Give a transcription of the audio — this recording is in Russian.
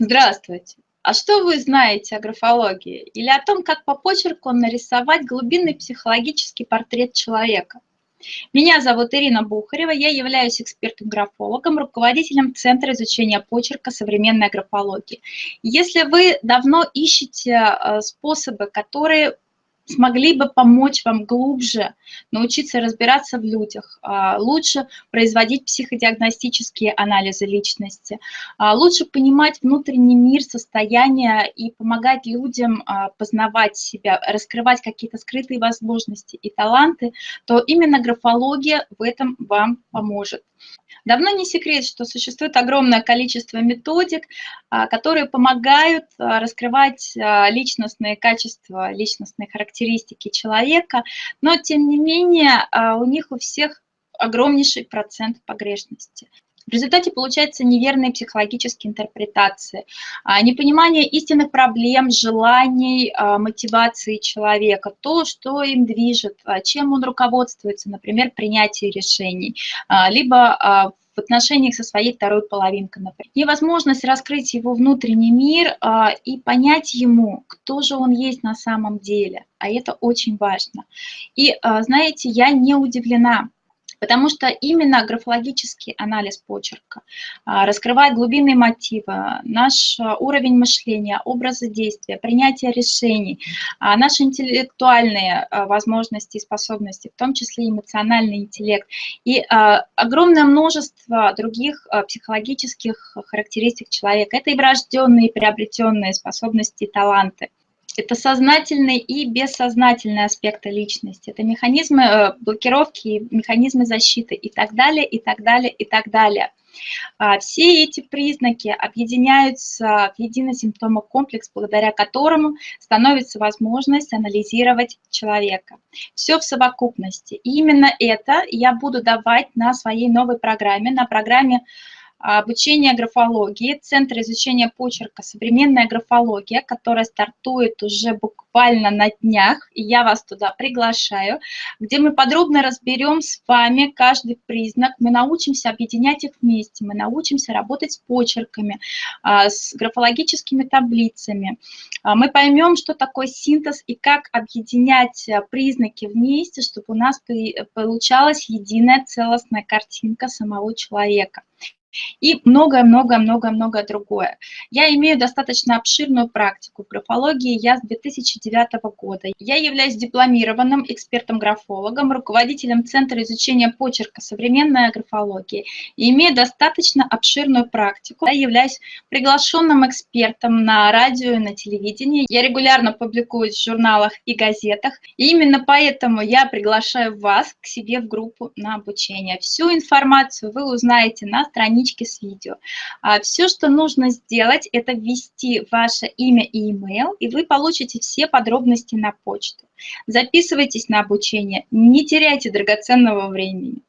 Здравствуйте! А что вы знаете о графологии или о том, как по почерку нарисовать глубинный психологический портрет человека? Меня зовут Ирина Бухарева, я являюсь экспертом-графологом, руководителем Центра изучения почерка современной графологии. Если вы давно ищете э, способы, которые смогли бы помочь вам глубже научиться разбираться в людях, а, лучше производить психодиагностические анализы личности, а, лучше понимать внутренний мир, состояние и помогать людям а, познавать себя, раскрывать какие-то скрытые возможности и таланты, то именно графология в этом вам поможет. Давно не секрет, что существует огромное количество методик, а, которые помогают а, раскрывать а, личностные качества, личностные характеристики человека, но тем не менее у них у всех огромнейший процент погрешности. В результате получаются неверные психологические интерпретации, а, непонимание истинных проблем, желаний, а, мотивации человека, то, что им движет, а, чем он руководствуется, например, принятие решений, либо в отношениях со своей второй половинкой, например. Невозможность раскрыть его внутренний мир и понять ему, кто же он есть на самом деле, а это очень важно. И, знаете, я не удивлена, потому что именно графологический анализ почерка а, раскрывает глубинные мотивы, наш а, уровень мышления, образы действия, принятие решений, а, наши интеллектуальные возможности и способности, в том числе эмоциональный интеллект, и огромное множество других психологических характеристик человека. Это и врожденные, и приобретенные способности и таланты. Это сознательные и бессознательные аспекты личности. Это механизмы э, блокировки, механизмы защиты и так далее, и так далее, и так далее. А, все эти признаки объединяются в единый симптомокомплекс, благодаря которому становится возможность анализировать человека. Все в совокупности. И именно это я буду давать на своей новой программе, на программе обучение графологии, Центр изучения почерка «Современная графология», которая стартует уже буквально на днях, и я вас туда приглашаю, где мы подробно разберем с вами каждый признак, мы научимся объединять их вместе, мы научимся работать с почерками, а, с графологическими таблицами, а, мы поймем, что такое синтез и как объединять а, признаки вместе, чтобы у нас получалась единая целостная картинка самого человека и многое-многое-многое-многое другое. Я имею достаточно обширную практику графологии, я с 2009 года. Я являюсь дипломированным экспертом-графологом, руководителем Центра изучения почерка «Современная графология» и имею достаточно обширную практику. Я являюсь приглашенным экспертом на радио и на телевидении. Я регулярно публикуюсь в журналах и газетах. И именно поэтому я приглашаю вас к себе в группу на обучение. Всю информацию вы узнаете на страничке страничке с видео. А, Все, что нужно сделать, это ввести ваше имя и email, и вы получите все подробности на почту. Записывайтесь на обучение, не теряйте драгоценного времени.